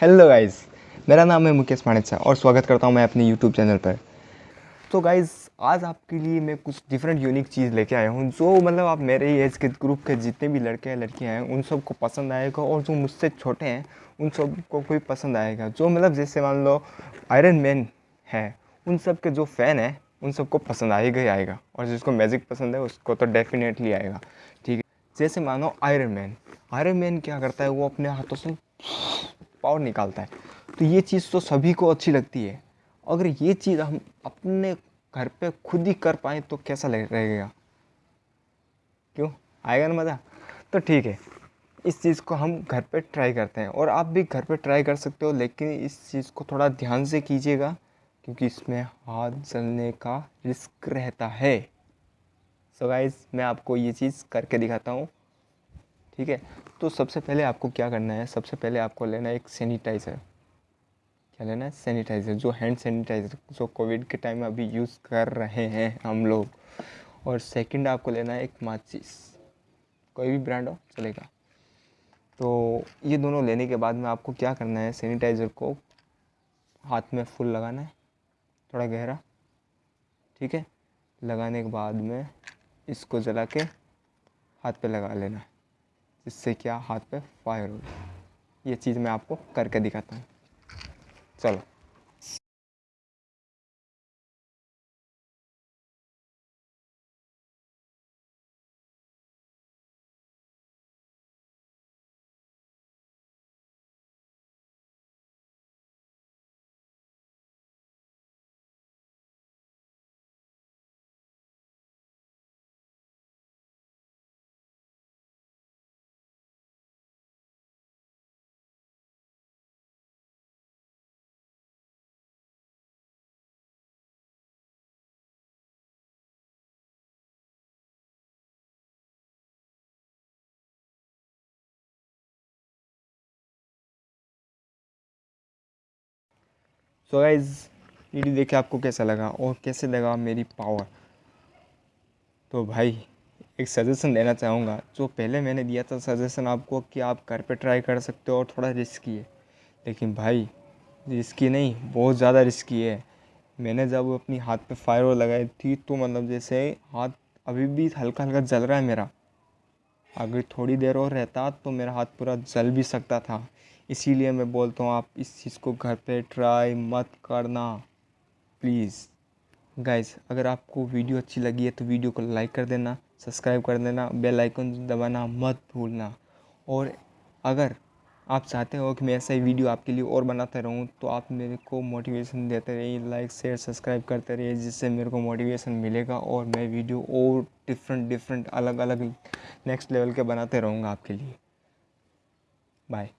Hello guys मेरा नाम है मुकेश माणिक और स्वागत करता हूँ मैं अपने यूट्यूब चैनल पर। तो गाइस आज आपके लिए मैं कुछ डिफरेंट यूनिक चीज़ लेके आया हूँ, जो मतलब आप मेरे ही एज के ग्रुप के जितने भी लड़के हैं, लड़कियाँ हैं, उन सबको पसंद आएगा और जो मुझसे छोटे हैं, उन सबको कोई पसंद आएगा। जो मतलब जैसे मान लो आयरन मैन है, उन सब के जो फ़ैन हैं, उन सबको पसंद आएगा ही आएगा और जिसको मैजिक पसंद है, उसको तो डेफिनेटली आएगा। ठीक है? जैसे मानो आयरन मैन आयरन मैन क्या करता है, वो अपने हाथों से पावर निकालता है। तो ये चीज़ तो सभी को अच्छी लगती है। अगर ये चीज़ हम अपने घर पे खुद ही कर पाए तो कैसा रहेगा क्यों? आएगा ना मज़ा? तो ठीक है। इस चीज़ को हम घर पे ट्राई करते हैं। और आप भी घर पे ट्राई कर सकते हो, लेकिन इस चीज़ को थोड़ा ध्यान से कीजिएगा, क्योंकि इसमें हाथ जलने का रिस्क रहता है। सो so गाइज़ मैं आपको ये चीज़ करके दिखाता हूँ। ठीक है? तो सबसे पहले आपको क्या करना है? सबसे पहले आपको लेना है एक सैनिटाइज़र क्या लेना है? सैनिटाइज़र जो हैंड सैनिटाइज़र जो कोविड के टाइम में अभी यूज़ कर रहे हैं हम लोग। और सेकंड आपको लेना है एक माचिस। कोई भी ब्रांड हो, चलेगा। तो ये दोनों लेने के बाद में आपको क्या करना है? सैनिटाइज़र को हाथ में फुल लगाना है। थोड़ा गहरा। ठीक है? लगाने के बाद में इसको जला के हाथ पे लगा लेना है। इससे क्या हाथ पे फायर हो ये चीज़ मैं आपको करके दिखाता हूँ। चलो। सो गाइज़ वीडियो देखे आपको कैसा लगा और कैसे लगा मेरी पावर तो भाई, एक सजेशन देना चाहूँगा। जो पहले मैंने दिया था सजेशन आपको कि आप घर पे ट्राई कर सकते हो और थोड़ा रिस्की है। लेकिन भाई रिस्की नहीं, बहुत ज़्यादा रिस्की है। मैंने जब अपनी हाथ पे फायर लगाई थी तो मतलब जैसे हाथ अभी भी हल्का हल्का जल रहा है मेरा। अगर थोड़ी देर और रहता तो मेरा हाथ पूरा जल भी सकता था। इसीलिए मैं बोलता हूँ, आप इस चीज़ को घर पे ट्राई मत करना। प्लीज़ गाइस अगर आपको वीडियो अच्छी लगी है तो वीडियो को लाइक कर देना सब्सक्राइब कर देना बेल आइकन दबाना मत भूलना। और अगर आप चाहते हो कि मैं ऐसा ही वीडियो आपके लिए और बनाता रहूँ तो आप मेरे को मोटिवेशन देते रहिए लाइक शेयर सब्सक्राइब करते रहिए, जिससे मेरे को मोटिवेशन मिलेगा और मैं वीडियो और डिफरेंट डिफरेंट अलग अलग नेक्स्ट लेवल के बनाते रहूँगा आपके लिए। बाय